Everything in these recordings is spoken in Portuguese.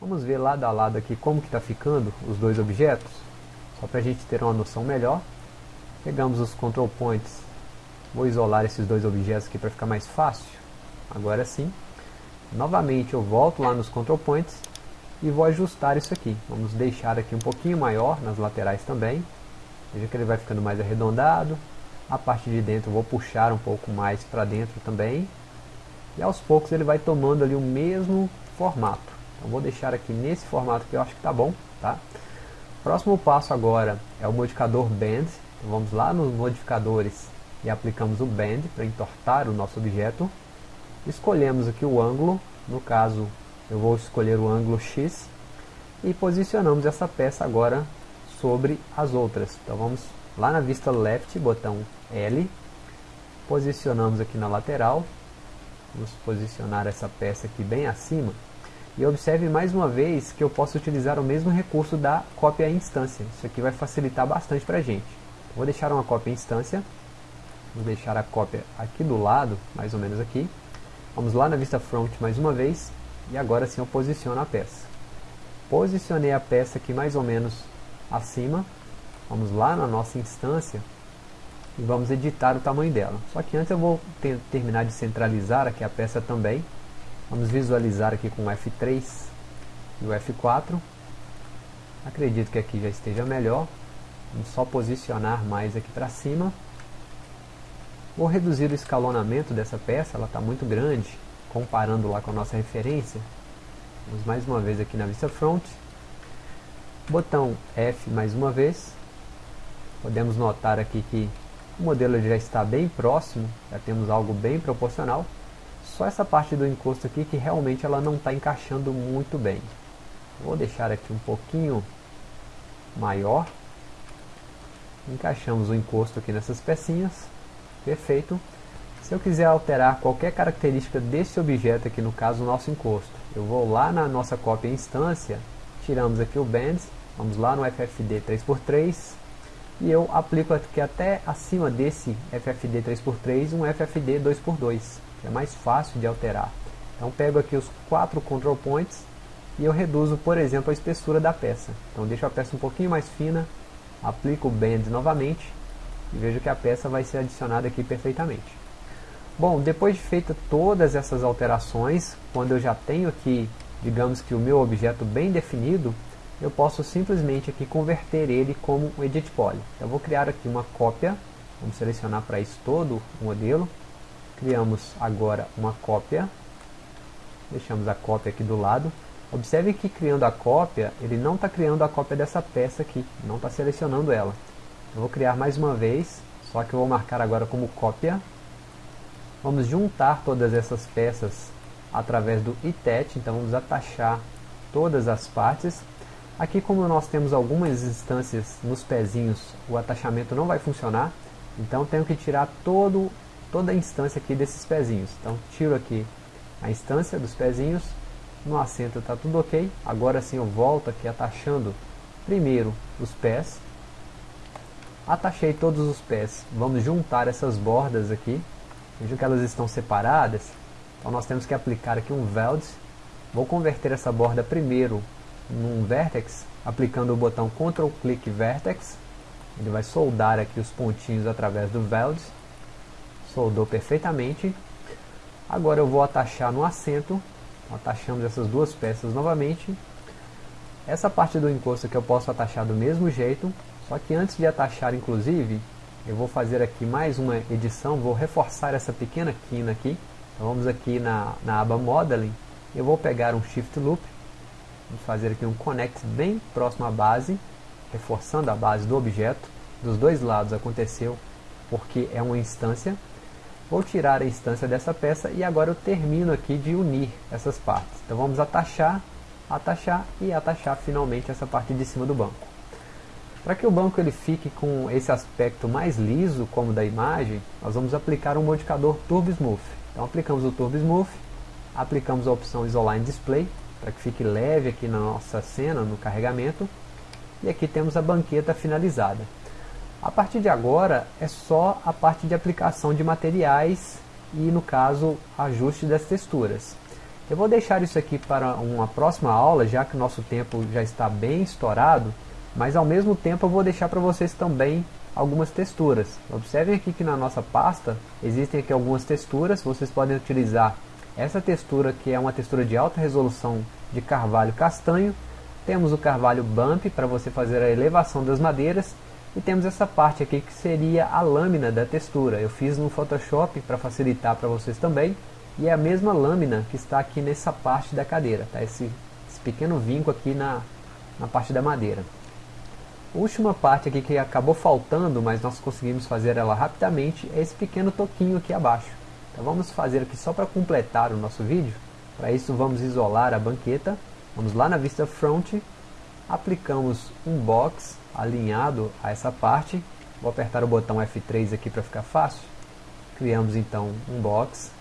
Vamos ver lado a lado aqui como que está ficando os dois objetos, só para a gente ter uma noção melhor. Pegamos os control points, vou isolar esses dois objetos aqui para ficar mais fácil. Agora sim, novamente eu volto lá nos control points e vou ajustar isso aqui. Vamos deixar aqui um pouquinho maior nas laterais também. Veja que ele vai ficando mais arredondado. A parte de dentro eu vou puxar um pouco mais para dentro também. E aos poucos ele vai tomando ali o mesmo formato. Então vou deixar aqui nesse formato que eu acho que está bom. Tá? Próximo passo agora é o modificador Bend. Então vamos lá nos modificadores e aplicamos o Bend para entortar o nosso objeto. Escolhemos aqui o ângulo, no caso eu vou escolher o ângulo X e posicionamos essa peça agora sobre as outras. Então vamos lá na vista left, botão L, posicionamos aqui na lateral, Vamos posicionar essa peça aqui bem acima. E observe mais uma vez que eu posso utilizar o mesmo recurso da cópia em instância. Isso aqui vai facilitar bastante para a gente. Vou deixar uma cópia em instância. Vou deixar a cópia aqui do lado, mais ou menos aqui. Vamos lá na vista front mais uma vez. E agora sim eu posiciono a peça. Posicionei a peça aqui mais ou menos acima. Vamos lá na nossa instância e vamos editar o tamanho dela. Só que antes eu vou ter, terminar de centralizar aqui a peça também. Vamos visualizar aqui com o F3 e o F4. Acredito que aqui já esteja melhor. Vamos só posicionar mais aqui para cima. Vou reduzir o escalonamento dessa peça, ela está muito grande, comparando lá com a nossa referência. Vamos mais uma vez aqui na vista front. Botão F mais uma vez. Podemos notar aqui que o modelo já está bem próximo, já temos algo bem proporcional. Só essa parte do encosto aqui que realmente ela não está encaixando muito bem. Vou deixar aqui um pouquinho maior. Encaixamos o encosto aqui nessas pecinhas. Perfeito. Se eu quiser alterar qualquer característica desse objeto aqui, no caso o nosso encosto, eu vou lá na nossa cópia instância, tiramos aqui o Bands, vamos lá no FFD 3x3, e eu aplico aqui até acima desse FFD 3x3 um FFD 2x2, que é mais fácil de alterar. Então pego aqui os quatro control points e eu reduzo, por exemplo, a espessura da peça. Então deixo a peça um pouquinho mais fina, aplico o Bend novamente e vejo que a peça vai ser adicionada aqui perfeitamente. Bom, depois de feita todas essas alterações, quando eu já tenho aqui, digamos que o meu objeto bem definido, eu posso simplesmente aqui converter ele como um edit poly. Eu vou criar aqui uma cópia, vamos selecionar para isso todo o modelo, criamos agora uma cópia, deixamos a cópia aqui do lado, observe que criando a cópia, ele não está criando a cópia dessa peça aqui, não está selecionando ela. Eu vou criar mais uma vez, só que eu vou marcar agora como cópia, vamos juntar todas essas peças através do itet, então vamos atachar todas as partes, Aqui como nós temos algumas instâncias nos pezinhos, o atachamento não vai funcionar, então tenho que tirar todo, toda a instância aqui desses pezinhos. Então tiro aqui a instância dos pezinhos, no assento está tudo ok, agora sim eu volto aqui atachando primeiro os pés, atachei todos os pés, vamos juntar essas bordas aqui, vejam que elas estão separadas, então nós temos que aplicar aqui um weld, vou converter essa borda primeiro num vertex, aplicando o botão Ctrl Click Vertex, ele vai soldar aqui os pontinhos através do weld, soldou perfeitamente. Agora eu vou atachar no assento, atachamos essas duas peças novamente. Essa parte do encosto que eu posso atachar do mesmo jeito, só que antes de atachar inclusive, eu vou fazer aqui mais uma edição, vou reforçar essa pequena quina aqui. Então vamos aqui na, na aba Modeling, eu vou pegar um Shift Loop, Vamos fazer aqui um connect bem próximo à base, reforçando a base do objeto. Dos dois lados aconteceu porque é uma instância. Vou tirar a instância dessa peça e agora eu termino aqui de unir essas partes. Então vamos atachar, atachar e atachar finalmente essa parte de cima do banco. Para que o banco ele fique com esse aspecto mais liso, como da imagem, nós vamos aplicar um modificador Turbo Smooth. Então aplicamos o Turbo Smooth, aplicamos a opção Isoline Display, para que fique leve aqui na nossa cena, no carregamento. E aqui temos a banqueta finalizada. A partir de agora é só a parte de aplicação de materiais e no caso ajuste das texturas. Eu vou deixar isso aqui para uma próxima aula, já que o nosso tempo já está bem estourado, mas ao mesmo tempo eu vou deixar para vocês também algumas texturas. Observem aqui que na nossa pasta existem aqui algumas texturas, vocês podem utilizar essa textura que é uma textura de alta resolução de carvalho castanho, temos o carvalho bump para você fazer a elevação das madeiras e temos essa parte aqui que seria a lâmina da textura. Eu fiz no Photoshop para facilitar para vocês também e é a mesma lâmina que está aqui nessa parte da cadeira, tá? esse, esse pequeno vinco aqui na, na parte da madeira. última parte aqui que acabou faltando, mas nós conseguimos fazer ela rapidamente, é esse pequeno toquinho aqui abaixo. Então vamos fazer aqui só para completar o nosso vídeo. Para isso vamos isolar a banqueta, vamos lá na vista front, aplicamos um box alinhado a essa parte, vou apertar o botão F3 aqui para ficar fácil, criamos então um box,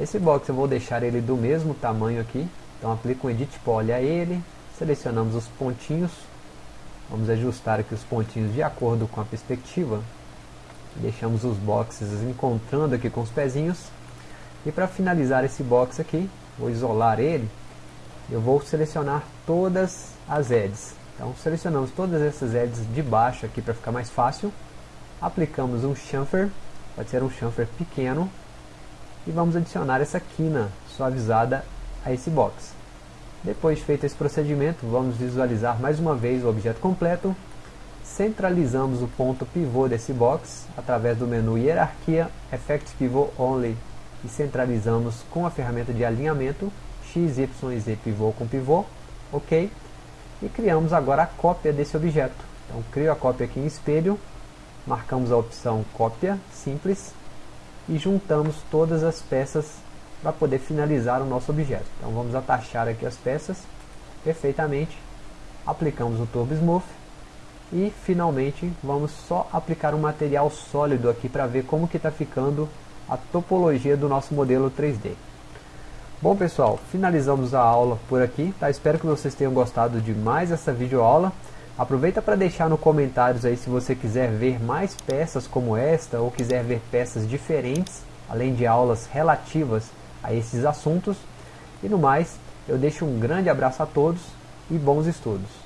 esse box eu vou deixar ele do mesmo tamanho aqui, então aplico um Edit Poly a ele, selecionamos os pontinhos, vamos ajustar aqui os pontinhos de acordo com a perspectiva, deixamos os boxes encontrando aqui com os pezinhos, e para finalizar esse box aqui, vou isolar ele, eu vou selecionar todas as edges. Então selecionamos todas essas edges de baixo aqui para ficar mais fácil, aplicamos um chamfer, pode ser um chamfer pequeno, e vamos adicionar essa quina suavizada a esse box. Depois de feito esse procedimento, vamos visualizar mais uma vez o objeto completo, centralizamos o ponto pivô desse box através do menu Hierarquia, Effect Pivot Only e centralizamos com a ferramenta de alinhamento X, Y Z pivô com pivô, ok? E criamos agora a cópia desse objeto. Então crio a cópia aqui em espelho, marcamos a opção cópia simples e juntamos todas as peças para poder finalizar o nosso objeto. Então vamos atachar aqui as peças perfeitamente, aplicamos o Turbo Smooth e finalmente vamos só aplicar um material sólido aqui para ver como que está ficando a topologia do nosso modelo 3D. Bom pessoal, finalizamos a aula por aqui, tá? espero que vocês tenham gostado de mais essa videoaula. Aproveita para deixar nos comentários aí se você quiser ver mais peças como esta ou quiser ver peças diferentes, além de aulas relativas a esses assuntos. E no mais, eu deixo um grande abraço a todos e bons estudos.